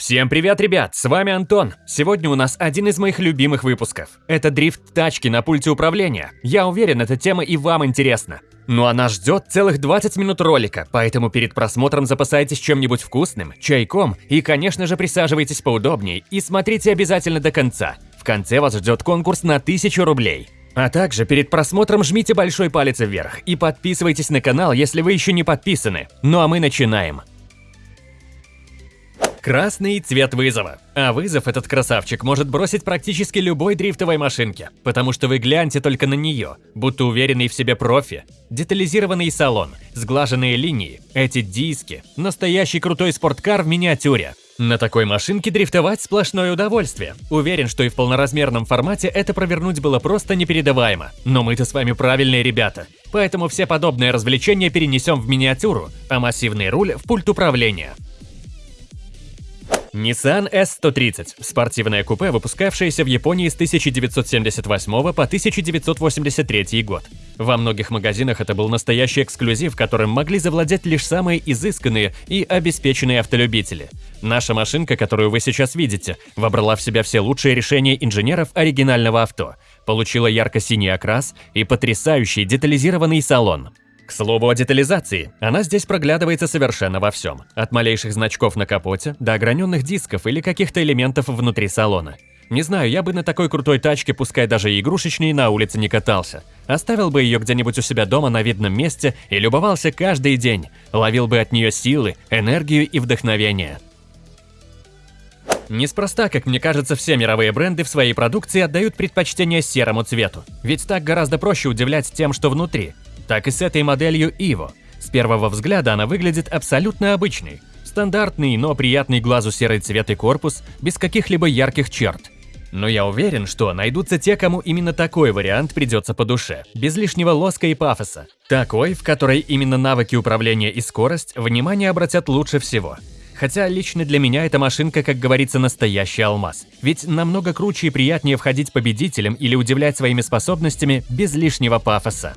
Всем привет, ребят! С вами Антон. Сегодня у нас один из моих любимых выпусков. Это дрифт тачки на пульте управления. Я уверен, эта тема и вам интересна. Ну а нас ждет целых 20 минут ролика, поэтому перед просмотром запасайтесь чем-нибудь вкусным, чайком и, конечно же, присаживайтесь поудобнее и смотрите обязательно до конца. В конце вас ждет конкурс на 1000 рублей. А также перед просмотром жмите большой палец вверх и подписывайтесь на канал, если вы еще не подписаны. Ну а мы начинаем. Красный цвет вызова. А вызов этот красавчик может бросить практически любой дрифтовой машинке, потому что вы гляньте только на нее, будто уверенный в себе профи. Детализированный салон, сглаженные линии, эти диски, настоящий крутой спорткар в миниатюре. На такой машинке дрифтовать сплошное удовольствие. Уверен, что и в полноразмерном формате это провернуть было просто непередаваемо. Но мы-то с вами правильные ребята. Поэтому все подобные развлечения перенесем в миниатюру, а массивный руль в пульт управления. Nissan S130 – спортивное купе, выпускавшееся в Японии с 1978 по 1983 год. Во многих магазинах это был настоящий эксклюзив, которым могли завладеть лишь самые изысканные и обеспеченные автолюбители. Наша машинка, которую вы сейчас видите, вобрала в себя все лучшие решения инженеров оригинального авто, получила ярко-синий окрас и потрясающий детализированный салон. К слову о детализации, она здесь проглядывается совершенно во всем. От малейших значков на капоте до ограненных дисков или каких-то элементов внутри салона. Не знаю, я бы на такой крутой тачке, пускай даже и игрушечной, на улице не катался. Оставил бы ее где-нибудь у себя дома на видном месте и любовался каждый день. Ловил бы от нее силы, энергию и вдохновение. Неспроста, как мне кажется, все мировые бренды в своей продукции отдают предпочтение серому цвету. Ведь так гораздо проще удивлять тем, что внутри так и с этой моделью Evo. С первого взгляда она выглядит абсолютно обычной. Стандартный, но приятный глазу серый цвет и корпус, без каких-либо ярких черт. Но я уверен, что найдутся те, кому именно такой вариант придется по душе, без лишнего лоска и пафоса. Такой, в которой именно навыки управления и скорость внимание обратят лучше всего. Хотя лично для меня эта машинка, как говорится, настоящий алмаз. Ведь намного круче и приятнее входить победителем или удивлять своими способностями без лишнего пафоса.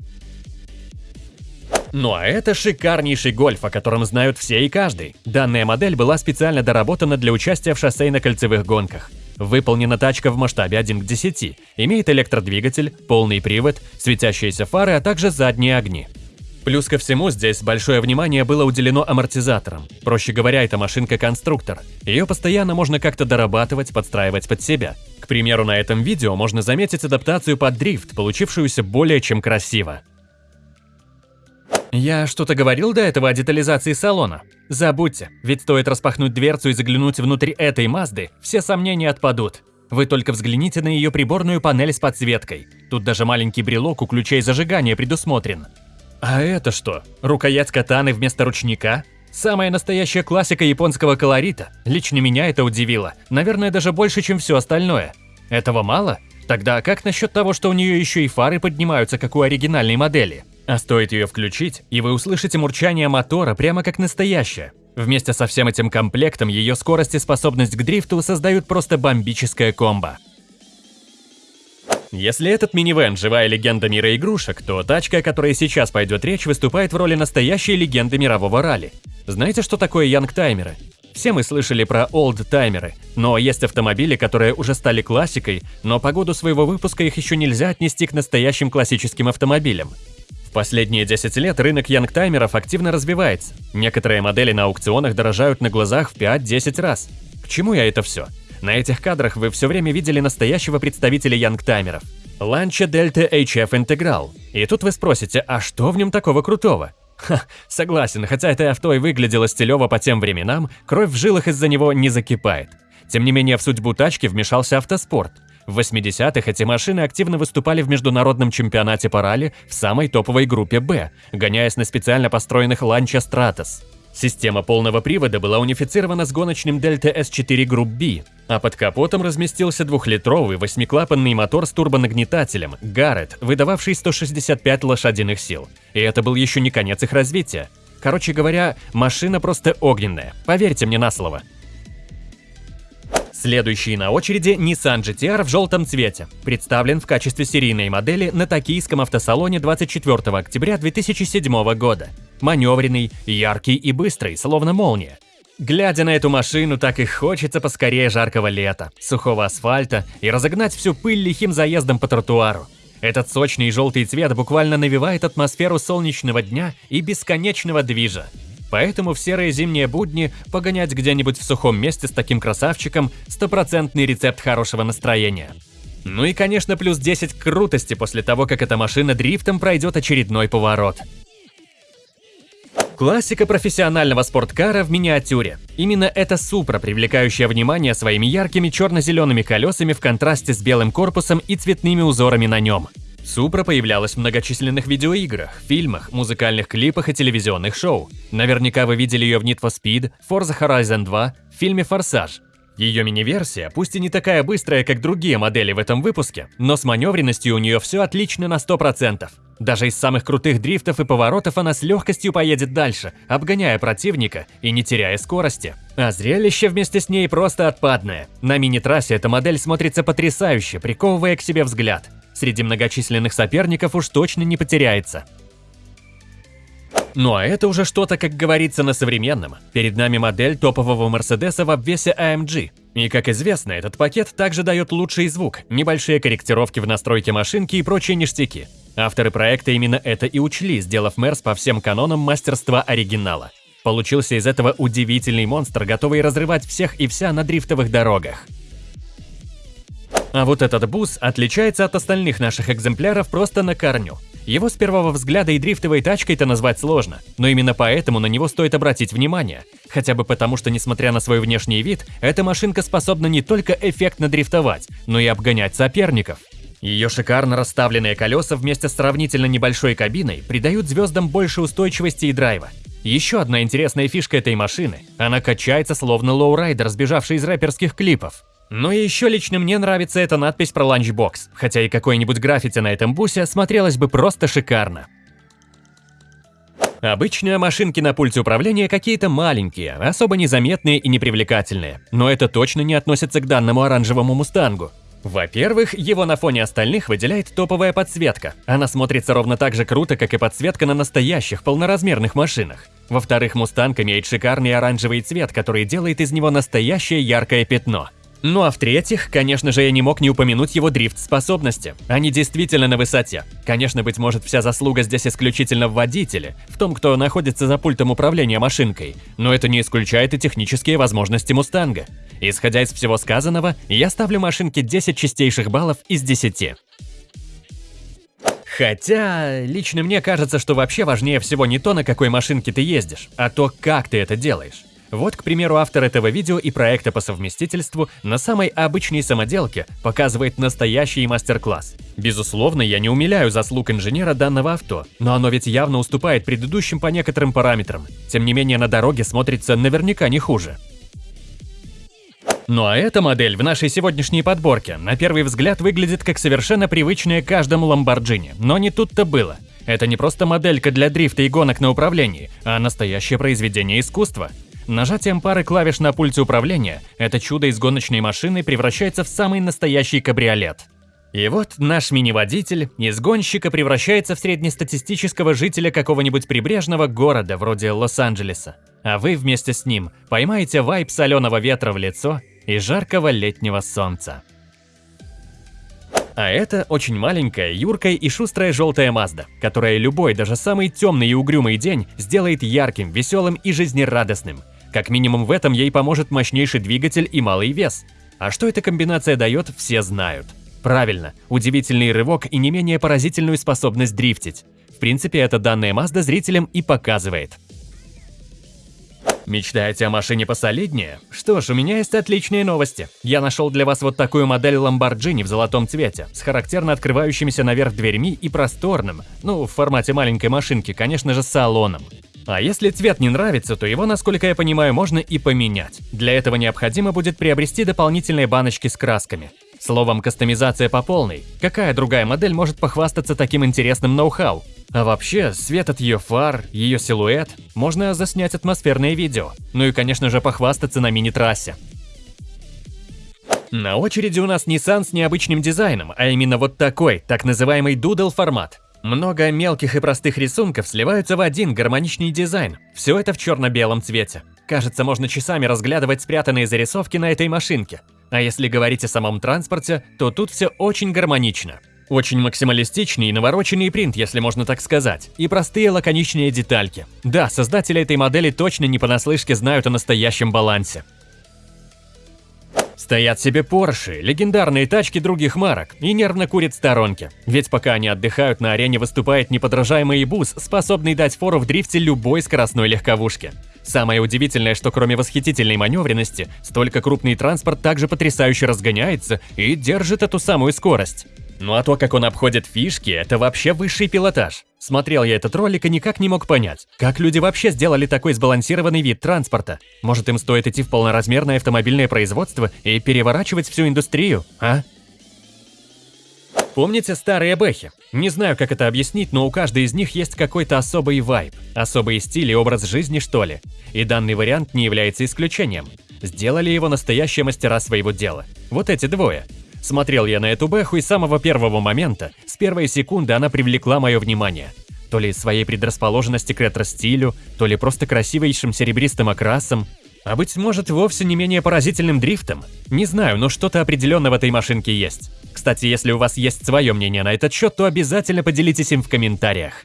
Ну а это шикарнейший гольф, о котором знают все и каждый. Данная модель была специально доработана для участия в шоссейно-кольцевых гонках. Выполнена тачка в масштабе 1 к 10, имеет электродвигатель, полный привод, светящиеся фары, а также задние огни. Плюс ко всему, здесь большое внимание было уделено амортизаторам. Проще говоря, это машинка-конструктор. Ее постоянно можно как-то дорабатывать, подстраивать под себя. К примеру, на этом видео можно заметить адаптацию под дрифт, получившуюся более чем красиво. Я что-то говорил до этого о детализации салона? Забудьте, ведь стоит распахнуть дверцу и заглянуть внутрь этой Мазды, все сомнения отпадут. Вы только взгляните на ее приборную панель с подсветкой. Тут даже маленький брелок у ключей зажигания предусмотрен. А это что? Рукоять катаны вместо ручника? Самая настоящая классика японского колорита. Лично меня это удивило. Наверное, даже больше, чем все остальное. Этого мало? Тогда как насчет того, что у нее еще и фары поднимаются, как у оригинальной модели? А стоит ее включить, и вы услышите мурчание мотора прямо как настоящее. Вместе со всем этим комплектом ее скорость и способность к дрифту создают просто бомбическое комбо. Если этот минивэн – живая легенда мира игрушек, то тачка, о которой сейчас пойдет речь, выступает в роли настоящей легенды мирового ралли. Знаете, что такое янгтаймеры? Все мы слышали про олдтаймеры, но есть автомобили, которые уже стали классикой, но по году своего выпуска их еще нельзя отнести к настоящим классическим автомобилям последние 10 лет рынок янгтаймеров активно развивается. Некоторые модели на аукционах дорожают на глазах в 5-10 раз. К чему я это все? На этих кадрах вы все время видели настоящего представителя янгтаймеров. Lancia Delta HF Integral. И тут вы спросите, а что в нем такого крутого? Ха, согласен, хотя это авто и выглядело стилево по тем временам, кровь в жилах из-за него не закипает. Тем не менее, в судьбу тачки вмешался автоспорт. В 80-х эти машины активно выступали в международном чемпионате по ралли в самой топовой группе «Б», гоняясь на специально построенных Lancia Stratos. Система полного привода была унифицирована с гоночным Delta S4 Group B, а под капотом разместился двухлитровый восьмиклапанный мотор с турбонагнетателем Garrett, выдававший 165 лошадиных сил. И это был еще не конец их развития. Короче говоря, машина просто огненная, поверьте мне на слово. Следующий на очереди Nissan GTR в желтом цвете, представлен в качестве серийной модели на токийском автосалоне 24 октября 2007 года. Маневренный, яркий и быстрый, словно молния. Глядя на эту машину, так и хочется поскорее жаркого лета, сухого асфальта и разогнать всю пыль лихим заездом по тротуару. Этот сочный желтый цвет буквально навевает атмосферу солнечного дня и бесконечного движа. Поэтому в серые зимние будни погонять где-нибудь в сухом месте с таким красавчиком – стопроцентный рецепт хорошего настроения. Ну и, конечно, плюс 10 крутости после того, как эта машина дрифтом пройдет очередной поворот. Классика профессионального спорткара в миниатюре. Именно эта Супра, привлекающая внимание своими яркими черно-зелеными колесами в контрасте с белым корпусом и цветными узорами на нем. Супра появлялась в многочисленных видеоиграх, фильмах, музыкальных клипах и телевизионных шоу. Наверняка вы видели ее в Need for Speed, Forza Horizon 2, в фильме «Форсаж». Ее мини-версия, пусть и не такая быстрая, как другие модели в этом выпуске, но с маневренностью у нее все отлично на 100%. Даже из самых крутых дрифтов и поворотов она с легкостью поедет дальше, обгоняя противника и не теряя скорости. А зрелище вместе с ней просто отпадное. На мини-трассе эта модель смотрится потрясающе, приковывая к себе взгляд среди многочисленных соперников уж точно не потеряется. Ну а это уже что-то, как говорится, на современном. Перед нами модель топового Мерседеса в обвесе AMG. И как известно, этот пакет также дает лучший звук, небольшие корректировки в настройке машинки и прочие ништяки. Авторы проекта именно это и учли, сделав Мерс по всем канонам мастерства оригинала. Получился из этого удивительный монстр, готовый разрывать всех и вся на дрифтовых дорогах. А вот этот бус отличается от остальных наших экземпляров просто на корню. Его с первого взгляда и дрифтовой тачкой-то назвать сложно, но именно поэтому на него стоит обратить внимание. Хотя бы потому, что несмотря на свой внешний вид, эта машинка способна не только эффектно дрифтовать, но и обгонять соперников. Ее шикарно расставленные колеса вместе с сравнительно небольшой кабиной придают звездам больше устойчивости и драйва. Еще одна интересная фишка этой машины – она качается словно лоурайдер, сбежавший из рэперских клипов. И еще лично мне нравится эта надпись про ланчбокс, хотя и какой-нибудь граффити на этом бусе смотрелось бы просто шикарно. Обычно машинки на пульте управления какие-то маленькие, особо незаметные и непривлекательные, но это точно не относится к данному оранжевому мустангу. Во-первых, его на фоне остальных выделяет топовая подсветка. Она смотрится ровно так же круто, как и подсветка на настоящих полноразмерных машинах. Во-вторых, мустанг имеет шикарный оранжевый цвет, который делает из него настоящее яркое пятно – ну а в-третьих, конечно же, я не мог не упомянуть его дрифт-способности. Они действительно на высоте. Конечно, быть может, вся заслуга здесь исключительно в водителе, в том, кто находится за пультом управления машинкой, но это не исключает и технические возможности Мустанга. Исходя из всего сказанного, я ставлю машинке 10 чистейших баллов из 10. Хотя, лично мне кажется, что вообще важнее всего не то, на какой машинке ты ездишь, а то, как ты это делаешь. Вот, к примеру, автор этого видео и проекта по совместительству на самой обычной самоделке показывает настоящий мастер-класс. Безусловно, я не умиляю заслуг инженера данного авто, но оно ведь явно уступает предыдущим по некоторым параметрам. Тем не менее, на дороге смотрится наверняка не хуже. Ну а эта модель в нашей сегодняшней подборке на первый взгляд выглядит как совершенно привычная каждому Ламборджини, но не тут-то было. Это не просто моделька для дрифта и гонок на управлении, а настоящее произведение искусства. Нажатием пары клавиш на пульте управления это чудо из гоночной машины превращается в самый настоящий кабриолет. И вот наш мини-водитель из гонщика превращается в среднестатистического жителя какого-нибудь прибрежного города вроде Лос-Анджелеса. А вы вместе с ним поймаете вайп соленого ветра в лицо и жаркого летнего солнца. А это очень маленькая, юркая и шустрая желтая Мазда, которая любой, даже самый темный и угрюмый день сделает ярким, веселым и жизнерадостным. Как минимум в этом ей поможет мощнейший двигатель и малый вес. А что эта комбинация дает, все знают. Правильно, удивительный рывок и не менее поразительную способность дрифтить. В принципе, это данная Mazda зрителям и показывает. Мечтаете о машине посолиднее? Что ж, у меня есть отличные новости. Я нашел для вас вот такую модель Lamborghini в золотом цвете, с характерно открывающимися наверх дверьми и просторным, ну, в формате маленькой машинки, конечно же, салоном. А если цвет не нравится, то его, насколько я понимаю, можно и поменять. Для этого необходимо будет приобрести дополнительные баночки с красками. Словом, кастомизация по полной. Какая другая модель может похвастаться таким интересным ноу-хау? А вообще, свет от ее фар, ее силуэт, можно заснять атмосферное видео. Ну и, конечно же, похвастаться на мини-трассе. На очереди у нас Nissan с необычным дизайном, а именно вот такой, так называемый Doodle формат. Много мелких и простых рисунков сливаются в один гармоничный дизайн. Все это в черно-белом цвете. Кажется, можно часами разглядывать спрятанные зарисовки на этой машинке. А если говорить о самом транспорте, то тут все очень гармонично. Очень максималистичный и навороченный принт, если можно так сказать, и простые лаконичные детальки. Да, создатели этой модели точно не понаслышке знают о настоящем балансе. Стоят себе Porsche, легендарные тачки других марок, и нервно курят сторонки. Ведь пока они отдыхают, на арене выступает неподражаемый бус, способный дать фору в дрифте любой скоростной легковушке. Самое удивительное, что кроме восхитительной маневренности, столько крупный транспорт также потрясающе разгоняется и держит эту самую скорость. Ну а то, как он обходит фишки, это вообще высший пилотаж. Смотрел я этот ролик и никак не мог понять, как люди вообще сделали такой сбалансированный вид транспорта. Может им стоит идти в полноразмерное автомобильное производство и переворачивать всю индустрию, а? Помните старые бэхи? Не знаю, как это объяснить, но у каждой из них есть какой-то особый вайб, особый стиль и образ жизни, что ли. И данный вариант не является исключением. Сделали его настоящие мастера своего дела. Вот эти двое. Смотрел я на эту бэху и с самого первого момента, с первой секунды она привлекла мое внимание. То ли своей предрасположенности к ретро-стилю, то ли просто красивейшим серебристым окрасом, а быть может вовсе не менее поразительным дрифтом. Не знаю, но что-то определенно в этой машинке есть. Кстати, если у вас есть свое мнение на этот счет, то обязательно поделитесь им в комментариях.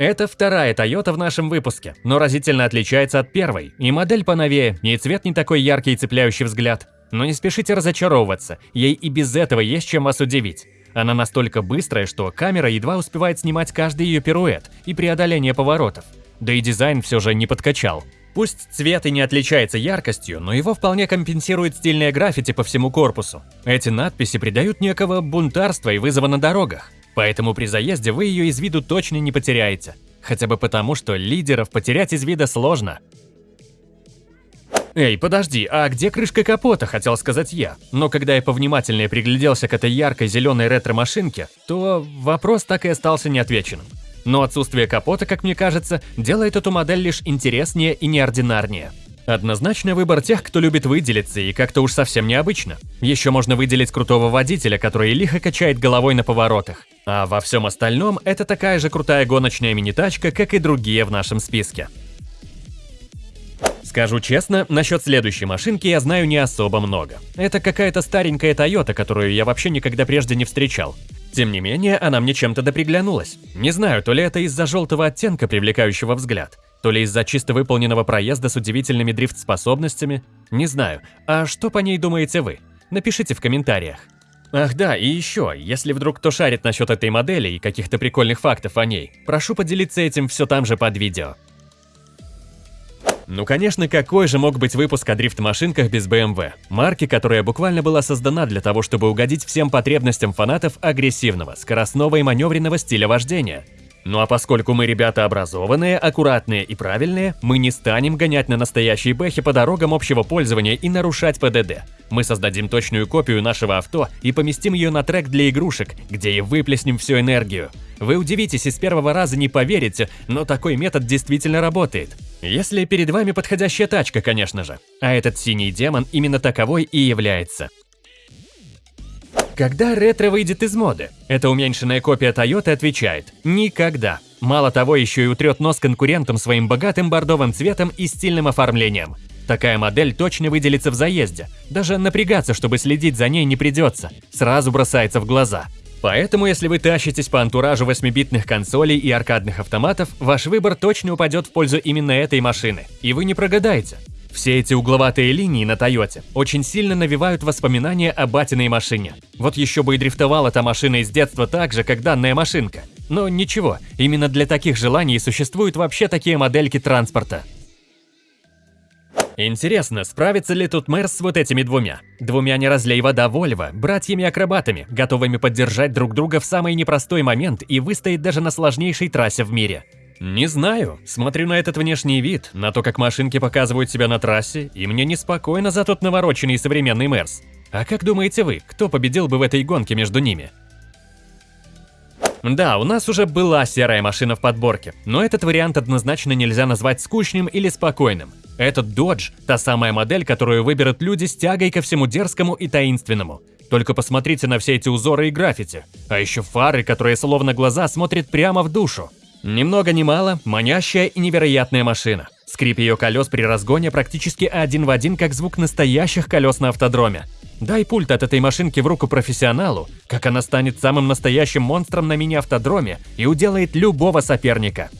Это вторая Toyota в нашем выпуске, но разительно отличается от первой. И модель поновее, и цвет не такой яркий и цепляющий взгляд. Но не спешите разочаровываться, ей и без этого есть чем вас удивить. Она настолько быстрая, что камера едва успевает снимать каждый ее пируэт и преодоление поворотов. Да и дизайн все же не подкачал. Пусть цвет и не отличается яркостью, но его вполне компенсирует стильное граффити по всему корпусу. Эти надписи придают некого бунтарства и вызова на дорогах. Поэтому при заезде вы ее из виду точно не потеряете. Хотя бы потому, что лидеров потерять из вида сложно. Эй, подожди, а где крышка капота, хотел сказать я. Но когда я повнимательнее пригляделся к этой яркой зеленой ретро-машинке, то вопрос так и остался неотвеченным. Но отсутствие капота, как мне кажется, делает эту модель лишь интереснее и неординарнее. Однозначно выбор тех, кто любит выделиться и как-то уж совсем необычно. Еще можно выделить крутого водителя, который лихо качает головой на поворотах. А во всем остальном это такая же крутая гоночная мини-тачка, как и другие в нашем списке. Скажу честно, насчет следующей машинки я знаю не особо много. Это какая-то старенькая Toyota, которую я вообще никогда прежде не встречал. Тем не менее, она мне чем-то доприглянулась. Не знаю, то ли это из-за желтого оттенка, привлекающего взгляд, то ли из-за чисто выполненного проезда с удивительными дрифт-способностями. Не знаю. А что по ней думаете вы? Напишите в комментариях. Ах да, и еще, если вдруг кто шарит насчет этой модели и каких-то прикольных фактов о ней, прошу поделиться этим все там же под видео. Ну конечно, какой же мог быть выпуск о дрифт-машинках без BMW? Марки, которая буквально была создана для того, чтобы угодить всем потребностям фанатов агрессивного, скоростного и маневренного стиля вождения. Ну а поскольку мы ребята образованные, аккуратные и правильные, мы не станем гонять на настоящей бэхе по дорогам общего пользования и нарушать ПДД. Мы создадим точную копию нашего авто и поместим ее на трек для игрушек, где и выплеснем всю энергию. Вы удивитесь и с первого раза не поверите, но такой метод действительно работает. Если перед вами подходящая тачка, конечно же. А этот синий демон именно таковой и является. Когда ретро выйдет из моды? Эта уменьшенная копия Toyota отвечает – никогда. Мало того, еще и утрет нос конкурентам своим богатым бордовым цветом и стильным оформлением. Такая модель точно выделится в заезде. Даже напрягаться, чтобы следить за ней не придется. Сразу бросается в глаза. Поэтому, если вы тащитесь по антуражу 8-битных консолей и аркадных автоматов, ваш выбор точно упадет в пользу именно этой машины. И вы не прогадаете. Все эти угловатые линии на Тойоте очень сильно навевают воспоминания о батиной машине. Вот еще бы и дрифтовала эта машина из детства так же, как данная машинка. Но ничего, именно для таких желаний существуют вообще такие модельки транспорта. Интересно, справится ли тут мэр с вот этими двумя? Двумя не разлей вода Вольво, братьями-акробатами, готовыми поддержать друг друга в самый непростой момент и выстоять даже на сложнейшей трассе в мире. Не знаю, смотрю на этот внешний вид, на то, как машинки показывают себя на трассе, и мне неспокойно за тот навороченный современный Мерс. А как думаете вы, кто победил бы в этой гонке между ними? Да, у нас уже была серая машина в подборке, но этот вариант однозначно нельзя назвать скучным или спокойным. Этот Dodge – та самая модель, которую выберут люди с тягой ко всему дерзкому и таинственному. Только посмотрите на все эти узоры и граффити. А еще фары, которые словно глаза смотрят прямо в душу. Ни много ни мало, манящая и невероятная машина. Скрип ее колес при разгоне практически один в один, как звук настоящих колес на автодроме. Дай пульт от этой машинки в руку профессионалу, как она станет самым настоящим монстром на мини-автодроме и уделает любого соперника.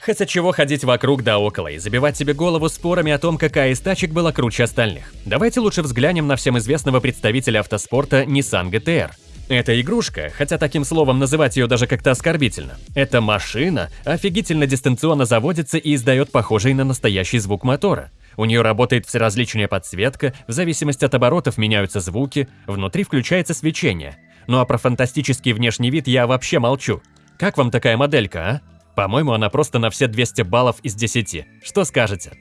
Хотя чего ходить вокруг да около и забивать себе голову спорами о том, какая из тачек была круче остальных. Давайте лучше взглянем на всем известного представителя автоспорта Nissan GTR. Эта игрушка, хотя таким словом называть ее даже как-то оскорбительно, эта машина офигительно дистанционно заводится и издает похожий на настоящий звук мотора. У нее работает всеразличная подсветка, в зависимости от оборотов меняются звуки, внутри включается свечение. Ну а про фантастический внешний вид я вообще молчу. Как вам такая моделька, а? По-моему, она просто на все 200 баллов из 10. Что скажете?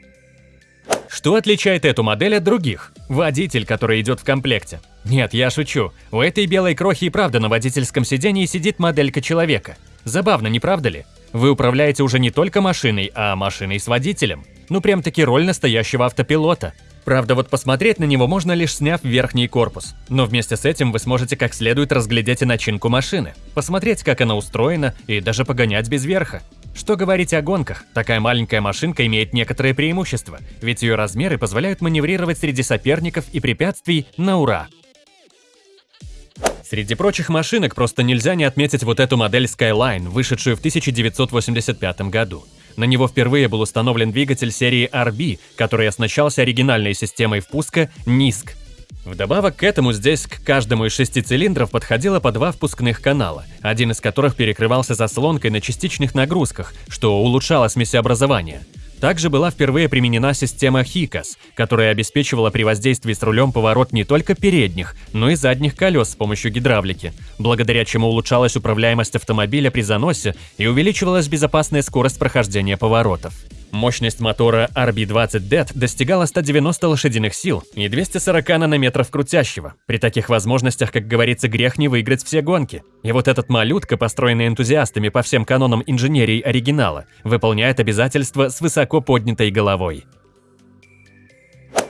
Что отличает эту модель от других? Водитель, который идет в комплекте. Нет, я шучу. У этой белой крохи и правда на водительском сидении сидит моделька человека. Забавно, не правда ли? Вы управляете уже не только машиной, а машиной с водителем. Ну прям таки роль настоящего автопилота. Правда, вот посмотреть на него можно лишь сняв верхний корпус. Но вместе с этим вы сможете как следует разглядеть и начинку машины, посмотреть, как она устроена и даже погонять без верха. Что говорить о гонках, такая маленькая машинка имеет некоторые преимущества, ведь ее размеры позволяют маневрировать среди соперников и препятствий на ура. Среди прочих машинок просто нельзя не отметить вот эту модель Skyline, вышедшую в 1985 году. На него впервые был установлен двигатель серии RB, который оснащался оригинальной системой впуска NISC Вдобавок к этому здесь к каждому из шести цилиндров подходило по два впускных канала, один из которых перекрывался заслонкой на частичных нагрузках, что улучшало смесеобразование. Также была впервые применена система HICAS, которая обеспечивала при воздействии с рулем поворот не только передних, но и задних колес с помощью гидравлики, благодаря чему улучшалась управляемость автомобиля при заносе и увеличивалась безопасная скорость прохождения поворотов. Мощность мотора RB20DET достигала 190 лошадиных сил и 240 нанометров крутящего. При таких возможностях, как говорится, грех не выиграть все гонки. И вот этот малютка, построенный энтузиастами по всем канонам инженерии оригинала, выполняет обязательства с высоко поднятой головой.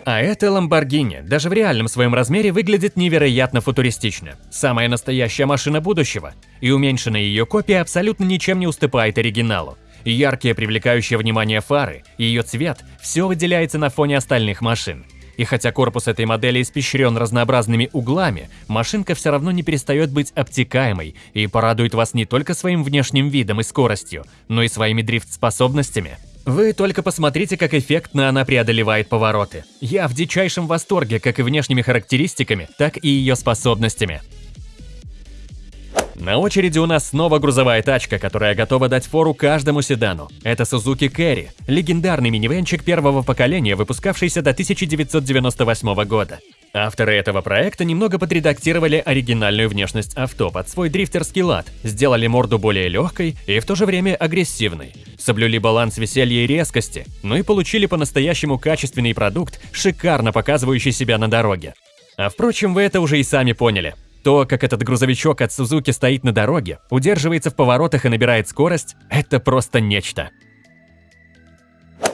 А эта Lamborghini даже в реальном своем размере выглядит невероятно футуристично. Самая настоящая машина будущего. И уменьшенная ее копия абсолютно ничем не уступает оригиналу. Яркие, привлекающие внимание фары и ее цвет – все выделяется на фоне остальных машин. И хотя корпус этой модели испещрен разнообразными углами, машинка все равно не перестает быть обтекаемой и порадует вас не только своим внешним видом и скоростью, но и своими дрифт-способностями. Вы только посмотрите, как эффектно она преодолевает повороты. Я в дичайшем восторге как и внешними характеристиками, так и ее способностями. На очереди у нас снова грузовая тачка, которая готова дать фору каждому седану. Это Suzuki Carry, легендарный минивенчик первого поколения, выпускавшийся до 1998 года. Авторы этого проекта немного подредактировали оригинальную внешность авто под свой дрифтерский лад, сделали морду более легкой и в то же время агрессивной, соблюли баланс веселья и резкости, ну и получили по-настоящему качественный продукт, шикарно показывающий себя на дороге. А впрочем, вы это уже и сами поняли. То, как этот грузовичок от Сузуки стоит на дороге, удерживается в поворотах и набирает скорость, это просто нечто.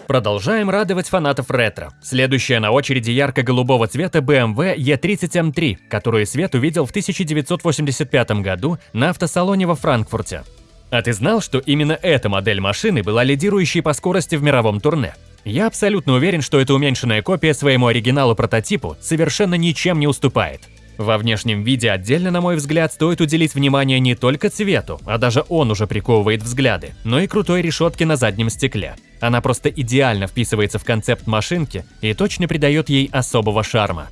Продолжаем радовать фанатов ретро. Следующая на очереди ярко-голубого цвета BMW E30M3, которую Свет увидел в 1985 году на автосалоне во Франкфурте. А ты знал, что именно эта модель машины была лидирующей по скорости в мировом турне? Я абсолютно уверен, что эта уменьшенная копия своему оригиналу-прототипу совершенно ничем не уступает. Во внешнем виде отдельно, на мой взгляд, стоит уделить внимание не только цвету, а даже он уже приковывает взгляды, но и крутой решетке на заднем стекле. Она просто идеально вписывается в концепт машинки и точно придает ей особого шарма.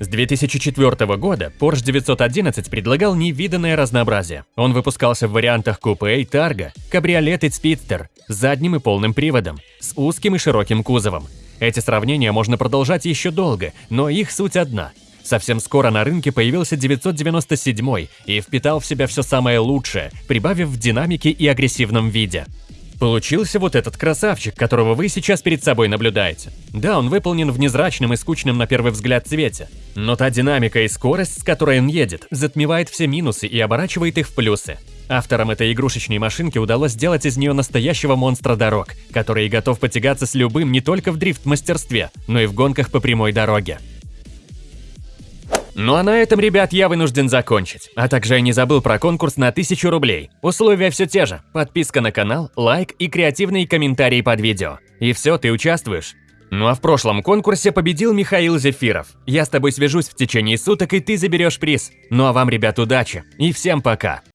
С 2004 года Porsche 911 предлагал невиданное разнообразие. Он выпускался в вариантах купе и тарго, кабриолет и спидстер, с задним и полным приводом, с узким и широким кузовом. Эти сравнения можно продолжать еще долго, но их суть одна. Совсем скоро на рынке появился 997 и впитал в себя все самое лучшее, прибавив в динамике и агрессивном виде. Получился вот этот красавчик, которого вы сейчас перед собой наблюдаете. Да, он выполнен в незрачном и скучном на первый взгляд цвете, но та динамика и скорость, с которой он едет, затмевает все минусы и оборачивает их в плюсы. Авторам этой игрушечной машинки удалось сделать из нее настоящего монстра дорог, который готов потягаться с любым не только в дрифт-мастерстве, но и в гонках по прямой дороге. Ну а на этом, ребят, я вынужден закончить. А также я не забыл про конкурс на 1000 рублей. Условия все те же. Подписка на канал, лайк и креативные комментарии под видео. И все, ты участвуешь. Ну а в прошлом конкурсе победил Михаил Зефиров. Я с тобой свяжусь в течение суток, и ты заберешь приз. Ну а вам, ребят, удачи. И всем пока.